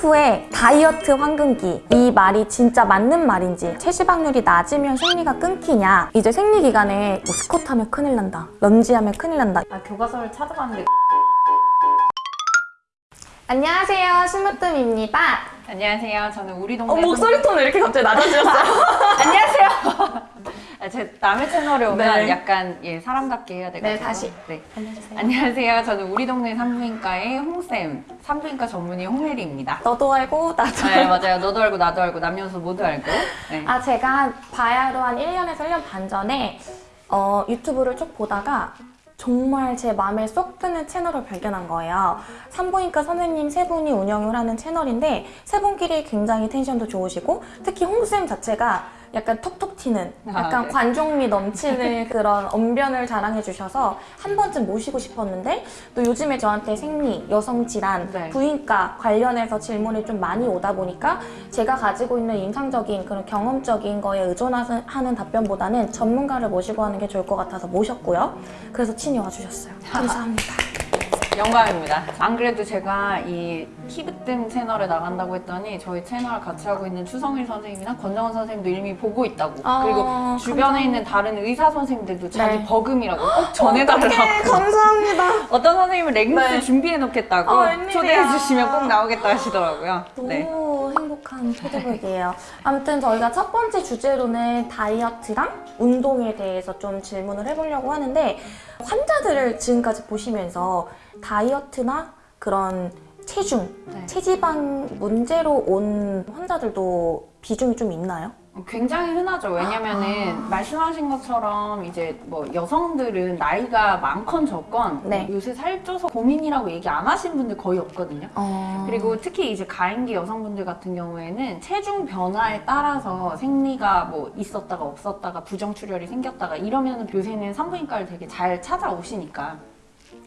후에 다이어트 황금기. 이 말이 진짜 맞는 말인지 체지방률이 낮으면 생리가 끊기냐? 이제 생리 기간에 뭐 스쿼트 하면 큰일 난다. 런지 하면 큰일 난다. 아, 교과서를 찾아봤는데 안녕하세요. 스무뜸입니다. 안녕하세요. 저는 우리 동네 어, 목소리 톤을 이렇게 갑자기 낮아지셨어요. 안녕하세요. 아, 제 남의 채널에 오면 네. 약간 예, 사람답게 해야 되거든요. 네, 다시. 네. 알려주세요 안녕하세요. 저는 우리 동네 산부인과의 홍쌤, 산부인과 전문의 홍혜리입니다. 너도 알고 나도 네, 맞아요. 너도 알고 나도 알고 남녀노소 모두 알고. 네. 아 제가 바야로 한 1년에서 1년 반 전에 어, 유튜브를 쭉 보다가 정말 제 마음에 쏙 드는 채널을 발견한 거예요. 산부인과 선생님 세 분이 운영을 하는 채널인데 세 분끼리 굉장히 텐션도 좋으시고 특히 홍쌤 자체가 약간 톡톡 튀는 약간 아, 네. 관종미 넘치는 그런 언변을 자랑해 주셔서 한 번쯤 모시고 싶었는데 또 요즘에 저한테 생리, 여성 질환, 네. 부인과 관련해서 질문이 좀 많이 오다 보니까 제가 가지고 있는 임상적인 그런 경험적인 거에 의존하는 답변보다는 전문가를 모시고 하는 게 좋을 것 같아서 모셨고요. 그래서 친히 와주셨어요. 감사합니다. 영광입니다. 안 그래도 제가 이 티브뜸 채널에 나간다고 했더니 저희 채널 같이 하고 있는 추성일 선생님이나 권정원 선생님도 이미 보고 있다고. 아, 그리고 주변에 감사합니다. 있는 다른 의사 선생님들도 자기 네. 버금이라고 꼭 전해달라고. 감사합니다. 어떤 선생님은 레깅스 네. 준비해 놓겠다고 어, 웬일이야. 초대해 주시면 꼭 나오겠다 하시더라고요. 너무 네. 행복한 피드백이에요. 아무튼 저희가 첫 번째 주제로는 다이어트랑 운동에 대해서 좀 질문을 해보려고 하는데 환자들을 지금까지 보시면서 다이어트나 그런 체중, 네. 체지방 문제로 온 환자들도 비중이 좀 있나요? 굉장히 흔하죠. 왜냐면은 아. 말씀하신 것처럼 이제 뭐 여성들은 나이가 많건 적건 네. 뭐 요새 살쪄서 고민이라고 얘기 안 하신 분들 거의 없거든요. 어... 그리고 특히 이제 가임기 여성분들 같은 경우에는 체중 변화에 따라서 생리가 뭐 있었다가 없었다가 부정출혈이 생겼다가 이러면은 요새는 산부인과를 되게 잘 찾아오시니까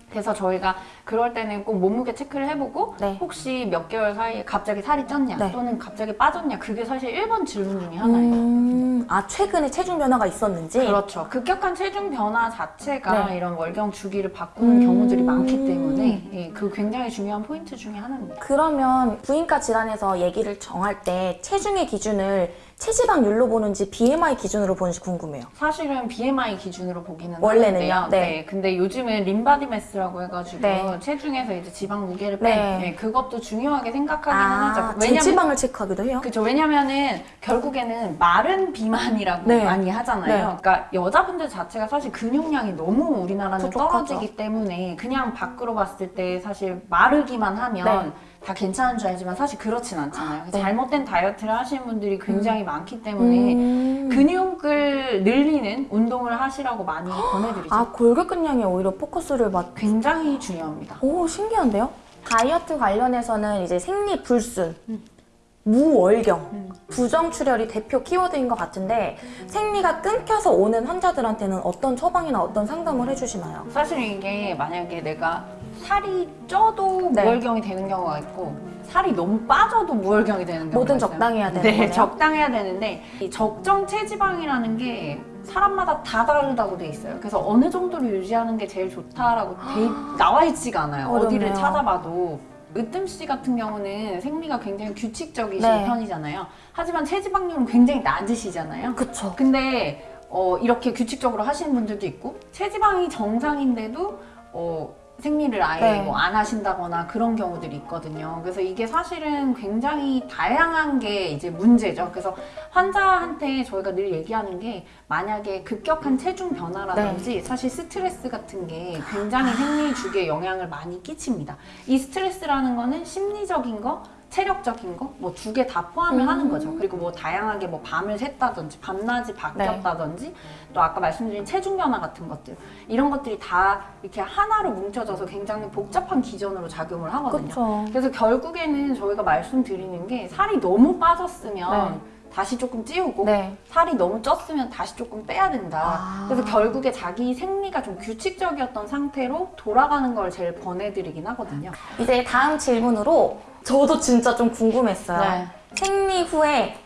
그래서 저희가 그럴 때는 꼭 몸무게 체크를 해보고 네. 혹시 몇 개월 사이에 갑자기 살이 쪘냐 네. 또는 갑자기 빠졌냐 그게 사실 1번 질문 중에 하나예요. 음... 아 최근에 체중 변화가 있었는지? 그렇죠. 급격한 체중 변화 자체가 네. 이런 월경 주기를 바꾸는 음. 경우들이 많기 때문에 예, 그 굉장히 중요한 포인트 중에 하나입니다. 그러면 부인과 질환에서 얘기를 정할 때 체중의 기준을 체지방률로 보는지 BMI 기준으로 보는지 궁금해요. 사실은 BMI 기준으로 보기는 원래는요? 하는데요. 네. 근데 요즘은 림바디 매스라고 해가지고 네. 체중에서 이제 지방 무게를 뺀 네. 네, 그것도 중요하게 생각하기는 아, 하죠. 체지방을 체크하기도 해요? 그죠. 왜냐면은 결국에는 마른 비만이라고 네. 많이 하잖아요. 네. 그러니까 여자분들 자체가 사실 근육량이 너무 우리나라는 부족하죠. 떨어지기 때문에 그냥 밖으로 봤을 때 사실 마르기만 하면 다 괜찮은 줄 알지만 사실 그렇진 않잖아요. 네. 잘못된 다이어트를 하시는 분들이 굉장히 많기 때문에 음. 근육을 늘리는 운동을 하시라고 많이 권해드리죠. 아 골격근량에 오히려 포커스를 맞. 굉장히 중요합니다. 오 신기한데요? 다이어트 관련해서는 이제 생리 불순, 무월경, 부정출혈이 대표 키워드인 것 같은데 생리가 끊겨서 오는 환자들한테는 어떤 처방이나 어떤 상담을 해주시나요? 사실 이게 만약에 내가 살이 쪄도 네. 무월경이 되는 경우가 있고 살이 너무 빠져도 무월경이 되는 경우가 뭐든 있어요. 적당해야 되는 네, 거네요? 적당해야 되는데 이 적정 체지방이라는 게 사람마다 다 다르다고 돼 있어요. 그래서 어느 정도로 유지하는 게 제일 좋다라고 돼 있- 나와 있지가 않아요. 어렵네요. 어디를 찾아봐도. 으뜸 씨 같은 경우는 생리가 굉장히 규칙적이신 네. 편이잖아요. 하지만 체지방률은 굉장히 낮으시잖아요. 그쵸. 근데 어, 이렇게 규칙적으로 하시는 분들도 있고 체지방이 정상인데도 어, 생리를 아예 네. 뭐안 하신다거나 그런 경우들이 있거든요. 그래서 이게 사실은 굉장히 다양한 게 이제 문제죠. 그래서 환자한테 저희가 늘 얘기하는 게 만약에 급격한 체중 변화라든지 사실 스트레스 같은 게 굉장히 생리 주기에 영향을 많이 끼칩니다. 이 스트레스라는 거는 심리적인 거 체력적인 거 뭐 두 개 다 포함을 음. 하는 거죠. 그리고 뭐 다양하게 뭐 밤을 샜다든지 밤낮이 바뀌었다든지 또 아까 말씀드린 체중 변화 같은 것들 이런 것들이 다 이렇게 하나로 뭉쳐져서 굉장히 복잡한 기전으로 작용을 하거든요. 그쵸. 그래서 결국에는 저희가 말씀드리는 게 살이 너무 빠졌으면 네. 다시 조금 찌우고 네. 살이 너무 쪘으면 다시 조금 빼야 된다. 아. 그래서 결국에 자기 생리가 좀 규칙적이었던 상태로 돌아가는 걸 제일 권해드리긴 하거든요. 이제 다음 질문으로 저도 진짜 좀 궁금했어요. 네. 생리 후에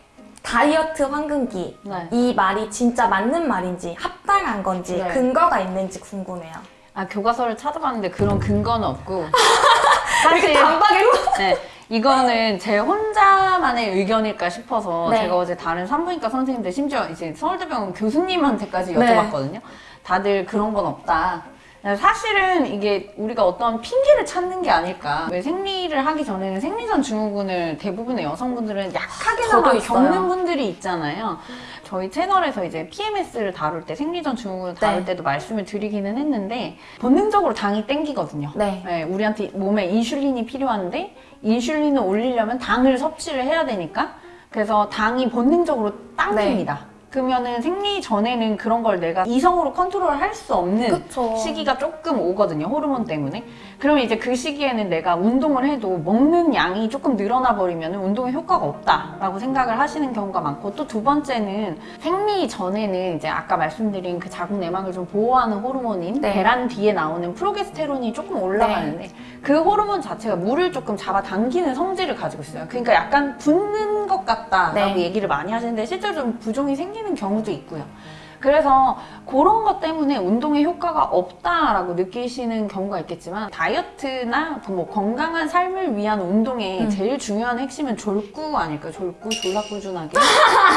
다이어트 황금기 네. 이 말이 진짜 맞는 말인지 합당한 건지 네. 근거가 있는지 궁금해요. 아 교과서를 찾아봤는데 그런 근거는 없고 사실 단박에 네, 이거는 제 혼자만의 의견일까 싶어서 네. 제가 어제 다른 산부인과 선생님들 심지어 이제 서울대병원 교수님한테까지 네. 여쭤봤거든요. 다들 그런 건 없다. 사실은 이게 우리가 어떤 핑계를 찾는 게 아닐까. 왜 생리를 하기 전에는 생리전 증후군을 대부분의 여성분들은 약하게나마. 겪는 분들이 있잖아요. 저희 채널에서 이제 PMS를 다룰 때 생리전 증후군을 다룰 네. 때도 말씀을 드리기는 했는데 본능적으로 당이 땡기거든요. 네. 네, 우리한테 몸에 인슐린이 필요한데 인슐린을 올리려면 당을 섭취를 해야 되니까 그래서 당이 본능적으로 당깁니다. 그러면은 생리 전에는 그런 걸 내가 이성으로 컨트롤 할 수 없는 그쵸. 시기가 조금 오거든요. 호르몬 때문에. 그러면 이제 그 시기에는 내가 운동을 해도 먹는 양이 조금 늘어나 버리면 운동에 효과가 없다라고 생각을 하시는 경우가 많고 또 두 번째는 생리 전에는 이제 아까 말씀드린 그 자궁 내막을 좀 보호하는 호르몬인 네. 계란 뒤에 나오는 프로게스테론이 조금 올라가는데 그 호르몬 자체가 물을 조금 잡아당기는 성질을 가지고 있어요. 그러니까 약간 붓는 것 같다라고 네. 얘기를 많이 하시는데 실제로 좀 부종이 생기는 경우도 있고요. 그래서 그런 것 때문에 운동에 효과가 없다라고 느끼시는 경우가 있겠지만 다이어트나 뭐 건강한 삶을 위한 운동의 음. 제일 중요한 핵심은 졸구 아닐까요? 졸구 졸라 꾸준하게.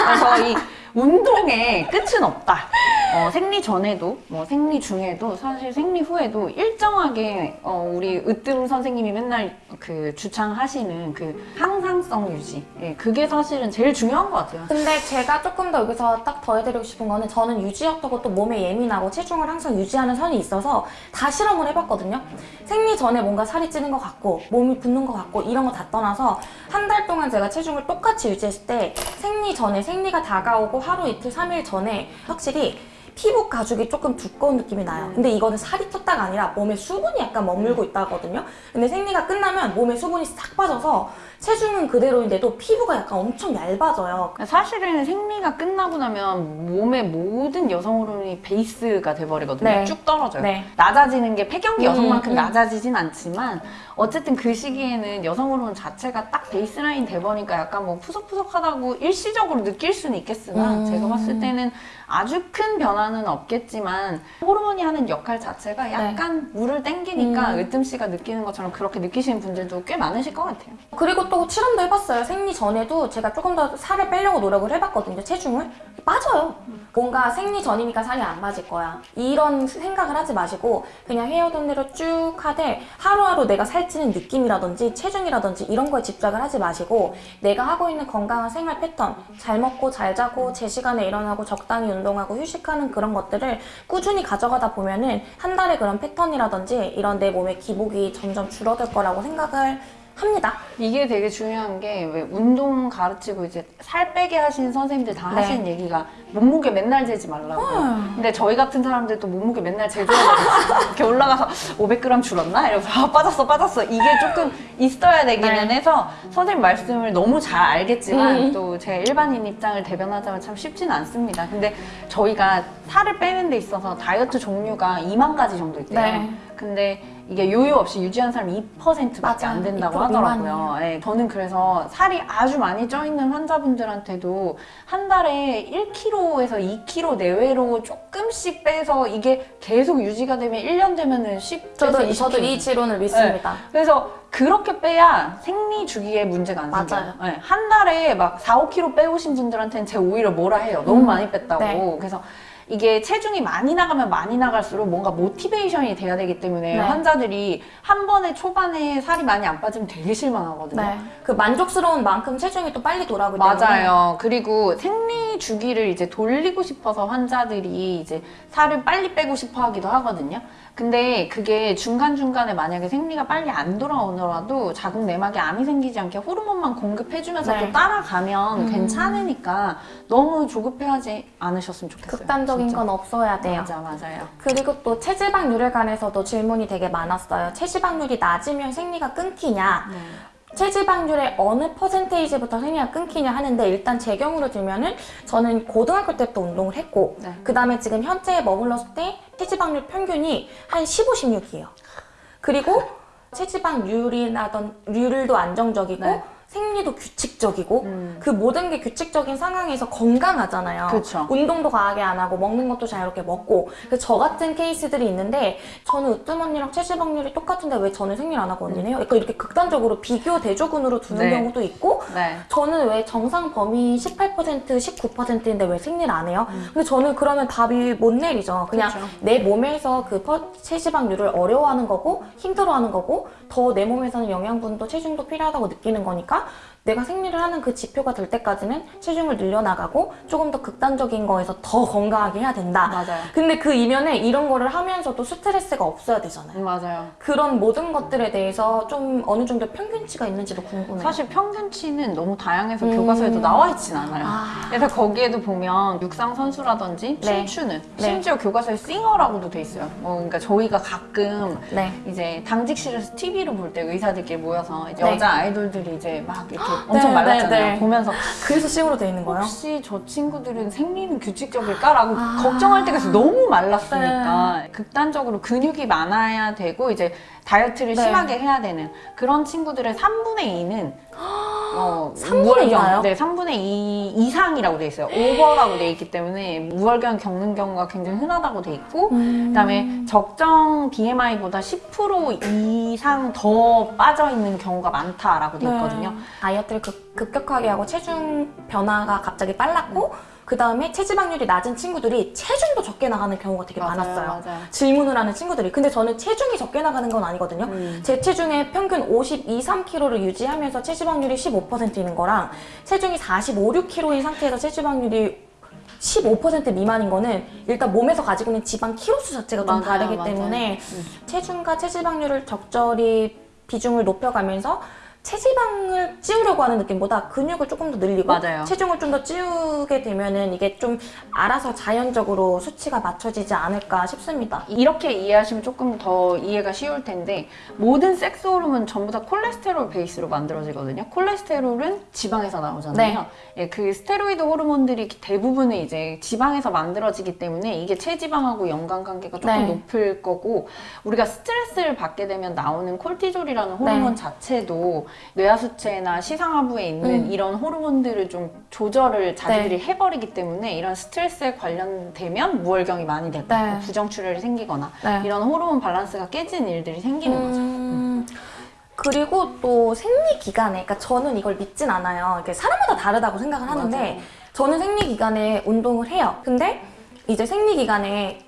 그래서 이 운동의 끝은 없다. 어, 생리 전에도 뭐 생리 중에도 사실 생리 후에도 일정하게 어, 우리 으뜸 선생님이 맨날 그 주창하시는 그 항상성 유지. 예, 그게 사실은 제일 중요한 것 같아요. 근데 제가 조금 더 여기서 딱 더해드리고 싶은 거는 저는 유지였다고 또 몸에 예민하고 체중을 항상 유지하는 선이 있어서 다 실험을 해봤거든요. 생리 전에 뭔가 살이 찌는 것 같고 몸이 붓는 것 같고 이런 거 다 떠나서 한 달 동안 제가 체중을 똑같이 유지했을 때 생리 전에 생리가 다가오고 하루 이틀 삼일 전에 확실히 피부 가죽이 조금 두꺼운 느낌이 나요. 근데 이거는 살이 쪘다가 아니라 몸에 수분이 약간 머물고 있다 하거든요. 근데 생리가 끝나면 몸에 수분이 싹 빠져서 체중은 그대로인데도 피부가 약간 엄청 얇아져요. 사실은 생리가 끝나고 나면 몸의 모든 여성 호르몬이 베이스가 돼버리거든요. 네. 쭉 떨어져요. 네. 낮아지는 게 폐경기 음, 여성만큼 음. 낮아지진 않지만 어쨌든 그 시기에는 여성 호르몬 자체가 딱 베이스라인 돼버리니까 약간 뭐 푸석푸석하다고 일시적으로 느낄 수는 있겠으나 음. 제가 봤을 때는 아주 큰 변화는 없겠지만 호르몬이 하는 역할 자체가 약간 물을 땡기니까 음. 으뜸 씨가 느끼는 것처럼 그렇게 느끼시는 분들도 꽤 많으실 것 같아요. 그리고 또 실험도 해봤어요. 생리 전에도 제가 조금 더 살을 빼려고 노력을 해봤거든요. 체중을. 빠져요. 뭔가 생리 전이니까 살이 안 빠질 거야. 이런 생각을 하지 마시고 그냥 해오던 대로 쭉 하되 하루하루 내가 살찌는 느낌이라든지 체중이라든지 이런 거에 집착을 하지 마시고 내가 하고 있는 건강한 생활 패턴 잘 먹고 잘 자고 제 시간에 일어나고 적당히 운동하고 휴식하는 그런 것들을 꾸준히 가져가다 보면은 한 달에 그런 패턴이라든지 이런 내 몸의 기복이 점점 줄어들 거라고 생각을 합니다. 이게 되게 중요한 게 왜 운동 가르치고 이제 살 빼게 하신 선생님들 다 네. 하시는 얘기가 몸무게 맨날 재지 말라고. 음. 근데 저희 같은 사람들도 몸무게 맨날 재줘야 이렇게 올라가서 500g 줄었나? 이러면서 아, 빠졌어 빠졌어 이게 조금 있어야 되기는 네. 해서 선생님 말씀을 너무 잘 알겠지만 음. 또제 일반인 입장을 대변하자면 참 쉽지는 않습니다. 근데 저희가 살을 빼는 데 있어서 다이어트 종류가 2만 가지 정도 있대요. 네. 근데 이게 요요 없이 유지한 사람이 2%밖에 안. 된다고 2% 하더라고요. 예, 저는 그래서 살이 아주 많이 쪄 있는 환자분들한테도 한 달에 1kg에서 2kg 내외로 조금씩 빼서 이게 계속 유지가 되면 1년 되면은 10 저도, 에서 20 저도 이 지론을 믿습니다. 그래서 그렇게 빼야 생리 주기에 문제가 안 생겨요. 네, 한 달에 막 4, 5kg 빼오신 분들한테는 제가 오히려 뭐라 해요. 너무 음, 많이 뺐다고. 네. 그래서 이게 체중이 많이 나가면 많이 나갈수록 뭔가 모티베이션이 돼야 되기 때문에 네. 환자들이 한 번에 초반에 살이 많이 안 빠지면 되게 실망하거든요. 네. 그 만족스러운 만큼 체중이 또 빨리 돌아오기 때문에 맞아요. 그리고 생리 주기를 이제 돌리고 싶어서 환자들이 이제 살을 빨리 빼고 싶어 하기도 하거든요. 근데 그게 중간중간에 만약에 생리가 빨리 안 돌아오더라도 자궁 내막에 암이 생기지 않게 호르몬만 공급해주면서 네. 또 따라가면 음. 괜찮으니까 너무 조급해하지 않으셨으면 좋겠어요. 극단적인 진짜. 건 없어야 돼요. 맞아, 맞아요. 그리고 또 체지방률에 관해서도 질문이 되게 많았어요. 체지방률이 낮으면 생리가 끊기냐? 네. 체지방률의 어느 퍼센테이지부터 생리가 끊기냐 하는데 일단 제 경우로 들면은 저는 고등학교 때부터 운동을 했고 네. 그 다음에 지금 현재에 머물렀을 때 체지방률 평균이 한 15, 16이에요. 그리고 체지방률이나던 률도 안정적이고 네. 생리도 규칙적이고 음. 그 모든 게 규칙적인 상황에서 건강하잖아요. 그쵸. 운동도 과하게 안 하고 먹는 것도 자유롭게 먹고 그래서 저 같은 케이스들이 있는데 저는 으뜸 언니랑 체지 방률이 똑같은데 왜 저는 생리를 안 하고 언니는 해요? 약간 이렇게 극단적으로 비교 대조군으로 두는 네. 경우도 있고 네. 저는 왜 정상 범위 18% 19%인데 왜 생리를 안 해요? 음. 근데 저는 그러면 답이 못 내리죠. 그냥 그쵸. 내 몸에서 그 퍼- 체지방률을 어려워하는 거고 힘들어하는 거고 더 내 몸에서는 영양분도 체중도 필요하다고 느끼는 거니까 내가 생리를 하는 그 지표가 될 때까지는 체중을 늘려나가고 조금 더 극단적인 거에서 더 건강하게 해야 된다. 맞아요. 근데 그 이면에 이런 거를 하면서도 스트레스가 없어야 되잖아요. 음, 맞아요. 그런 모든 것들에 대해서 좀 어느 정도 평균치가 있는지도 궁금해요. 사실 평균치는 너무 다양해서 음. 교과서에도 나와 있진 않아요. 아. 그래서 거기에도 보면 육상 선수라든지 네. 춤추는 네. 심지어 교과서에 싱어라고도 돼 있어요. 뭐 그러니까 저희가 가끔 네. 이제 당직실에서 TV로 볼 때 의사들끼리 모여서 네. 여자 아이돌들이 이제 막 이렇게 엄청 네, 말랐잖아요. 네, 네. 보면서 그래서 C으로 돼 있는 거예요? 혹시 저 친구들은 생리는 규칙적일까라고 아. 걱정할 때가 있어요. 너무 말랐으니까 극단적으로 근육이 많아야 되고 이제 다이어트를 네. 심하게 해야 되는 그런 친구들의 3분의 2는 어, 3분의 2 나요? 네, 3분의 2 이상이라고 돼 있어요. 오버라고 돼 있기 때문에 무월경 겪는 경우가 굉장히 흔하다고 돼 있고 음. 그다음에 적정 BMI보다 10% 이상 더 빠져 있는 경우가 많다라고 돼 있거든요. 네. 다이어트를 급, 급격하게 하고 체중 변화가 갑자기 빨랐고 그 다음에 체지방률이 낮은 친구들이 체중도 적게 나가는 경우가 되게 맞아요, 많았어요. 맞아요. 질문을 하는 친구들이. 근데 저는 체중이 적게 나가는 건 아니거든요. 음. 제 체중의 평균 52, 3kg를 유지하면서 체지방률이 15%인 거랑 체중이 45, 6kg인 상태에서 체지방률이 15% 미만인 거는 일단 몸에서 가지고 있는 지방 키로수 자체가 좀 맞아요, 다르기 맞아요. 때문에 음. 체중과 체지방률을 적절히 비중을 높여가면서 체지방을 찌우려고 하는 느낌보다 근육을 조금 더 늘리고 맞아요. 체중을 좀 더 찌우게 되면은 이게 좀 알아서 자연적으로 수치가 맞춰지지 않을까 싶습니다. 이렇게 이해하시면 조금 더 이해가 쉬울 텐데 모든 섹스 호르몬 전부 다 콜레스테롤 베이스로 만들어지거든요. 콜레스테롤은 지방에서 나오잖아요. 예, 그 스테로이드 호르몬들이 대부분은 이제 지방에서 만들어지기 때문에 이게 체지방하고 연관 관계가 조금 네. 높을 거고 우리가 스트레스를 받게 되면 나오는 콜티졸이라는 호르몬 네. 자체도 뇌하수체나 시상하부에 있는 음. 이런 호르몬들을 좀 조절을 자기들이 해버리기 때문에 이런 스트레스에 관련되면 무월경이 많이 되고 네. 뭐 부정출혈이 생기거나 네. 이런 호르몬 밸런스가 깨지는 일들이 생기는 거죠. 음, 그리고 또 생리 기간에, 그러니까 저는 이걸 믿진 않아요. 이게 사람마다 다르다고 생각을 하는데, 맞아요. 저는 생리 기간에 운동을 해요. 근데 이제 생리 기간에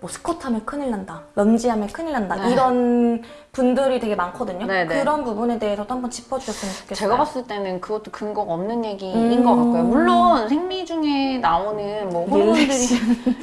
뭐 스쿼트 하면 큰일 난다, 런지 하면 큰일 난다, 네. 이런 분들이 되게 많거든요. 네, 네. 그런 부분에 대해서도 한번 짚어주셨으면 좋겠어요. 제가 봤을 때는 그것도 근거가 없는 얘기인 음. 것 같고요. 물론 생리 중에 나오는 뭐 호르몬들이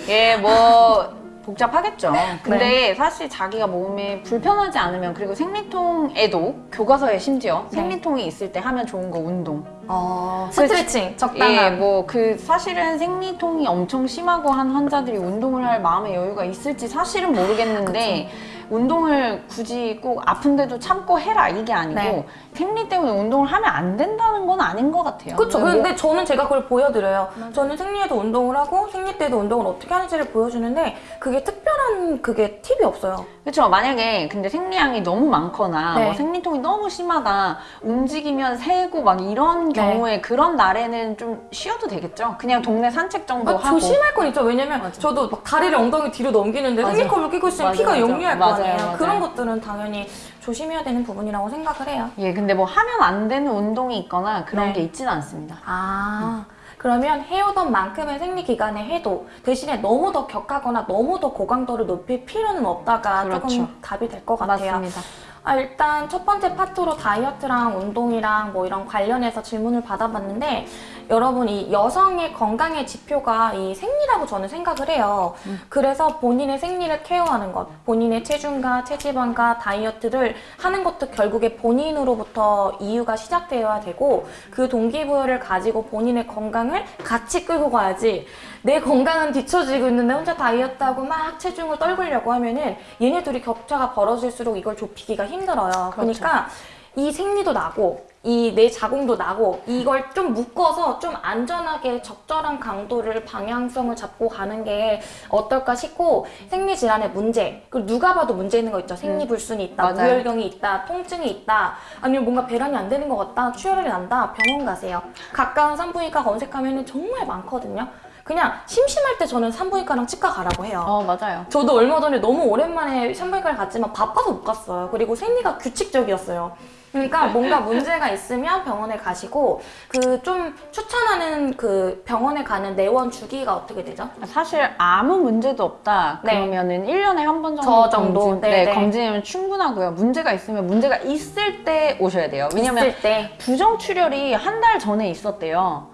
예뭐 복잡하겠죠. 근데 네. 사실 자기가 몸에 불편하지 않으면 그리고 생리통에도 교과서에 심지어 네. 생리통이 있을 때 하면 좋은 거 운동. 어, 스트레칭, 예, 적당한. 뭐그 사실은 생리통이 엄청 심하고 한 환자들이 운동을 할 마음의 여유가 있을지 사실은 모르겠는데 운동을 굳이 꼭 아픈데도 참고 해라 이게 아니고 네. 생리 때문에 운동을 하면 안 된다는 건 아닌 것 같아요. 그렇죠. 뭐- 근데 저는 제가 그걸 보여드려요. 저는 생리에도 운동을 하고 생리 때도 운동을 어떻게 하는지를 보여주는데 그게 특별한 그게 팁이 없어요. 그렇죠. 만약에 근데 생리량이 너무 많거나 네. 뭐 생리통이 너무 심하다 움직이면 새고 막 이런 네. 경우에 그런 날에는 좀 쉬어도 되겠죠. 그냥 동네 산책 정도 아, 하고. 조심할 건 있죠. 왜냐면 맞아. 저도 막 다리를 엉덩이 뒤로 넘기는데 맞아. 생리컵을 끼고 있으면 맞아, 피가 맞아. 역류할 거 맞아요, 아니에요. 맞아요. 그런 것들은 당연히 조심해야 되는 부분이라고 생각을 해요. 예, 근데 뭐 하면 안 되는 운동이 있거나 그런 네. 게 있지는 않습니다. 아. 그러면 해오던 만큼의 생리 기간에 해도 대신에 너무 더 격하거나 너무 더 고강도를 높일 필요는 없다가 그렇죠. 조금 답이 될 것 같아요. 맞습니다. 아, 일단 첫 번째 파트로 다이어트랑 운동이랑 뭐 이런 관련해서 질문을 받아봤는데 여러분 이 여성의 건강의 지표가 이 생리라고 저는 생각을 해요. 그래서 본인의 생리를 케어하는 것, 본인의 체중과 체지방과 다이어트를 하는 것도 결국에 본인으로부터 이유가 시작되어야 되고 그 동기부여를 가지고 본인의 건강을 같이 끌고 가야지 내 건강은 뒤처지고 있는데 혼자 다이어트하고 막 체중을 떨구려고 하면은 얘네 둘이 격차가 벌어질수록 이걸 좁히기가 힘들어요. 그러니까 이 생리도 나고 이 내 자궁도 나고 이걸 좀 묶어서 좀 안전하게 적절한 강도를 방향성을 잡고 가는 게 어떨까 싶고 생리 질환의 문제 그리고 누가 봐도 문제 있는 거 있죠 생리 불순이 있다 맞아요. 무혈경이 있다 통증이 있다 아니면 뭔가 배란이 안 되는 것 같다 출혈이 난다 병원 가세요 가까운 산부인과 검색하면 정말 많거든요 그냥 심심할 때 저는 산부인과랑 치과 가라고 해요 어 맞아요. 저도 얼마 전에 너무 오랜만에 산부인과를 갔지만 바빠서 못 갔어요. 그리고 생리가 규칙적이었어요. 그러니까 뭔가 문제가 있으면 병원에 가시고 그 좀 추천하는 그 병원에 가는 내원 주기가 어떻게 되죠? 사실 아무 문제도 없다 네. 그러면은 1년에 한 번 정도, 저 정도? 검진, 네, 네, 네. 검진이면 충분하고요. 문제가 있으면 문제가 있을 때 오셔야 돼요. 왜냐면. 부정출혈이 한 달 전에 있었대요.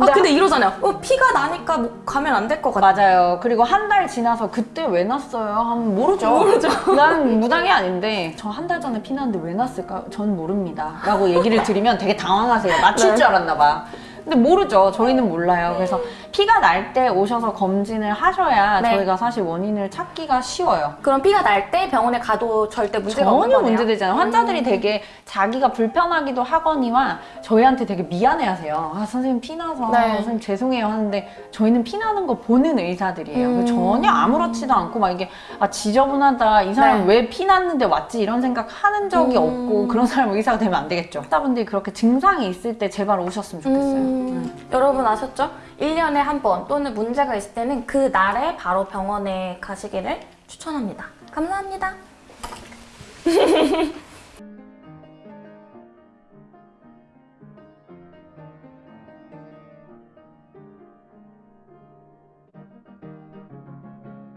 아 근데 이러잖아요. 어 피가 나니까 뭐 가면 안 될 것 같아. 맞아요. 그리고 한 달 지나서 그때 왜 났어요? 하면 모르죠. 모르죠. 난 무당이 아닌데 저 한 달 전에 피 났는데 왜 났을까? 전 모릅니다. 라고 얘기를 드리면 되게 당황하세요. 맞출 네. 줄 알았나 봐. 근데 모르죠. 저희는 몰라요. 그래서 피가 날 때 오셔서 검진을 하셔야 네. 저희가 사실 원인을 찾기가 쉬워요. 그럼 피가 날 때 병원에 가도 절대 문제가 없는 전혀 거네요. 문제되지 않아요. 환자들이 되게 자기가 불편하기도 하거니와 저희한테 되게 미안해하세요. 아 선생님 피 나서 네. 선생님 죄송해요 하는데 저희는 피 나는 거 보는 의사들이에요. 음. 전혀 아무렇지도 않고 막 이게 아 지저분하다 이 사람 네. 왜 피 났는데 왔지 이런 생각 하는 적이 음. 없고 그런 사람 의사가 되면 안 되겠죠. 환자분들이 그렇게 증상이 있을 때 제발 오셨으면 좋겠어요. 음, 여러분 아셨죠? 1년에 한 번 또는 문제가 있을 때는 그 날에 바로 병원에 가시기를 추천합니다. 감사합니다.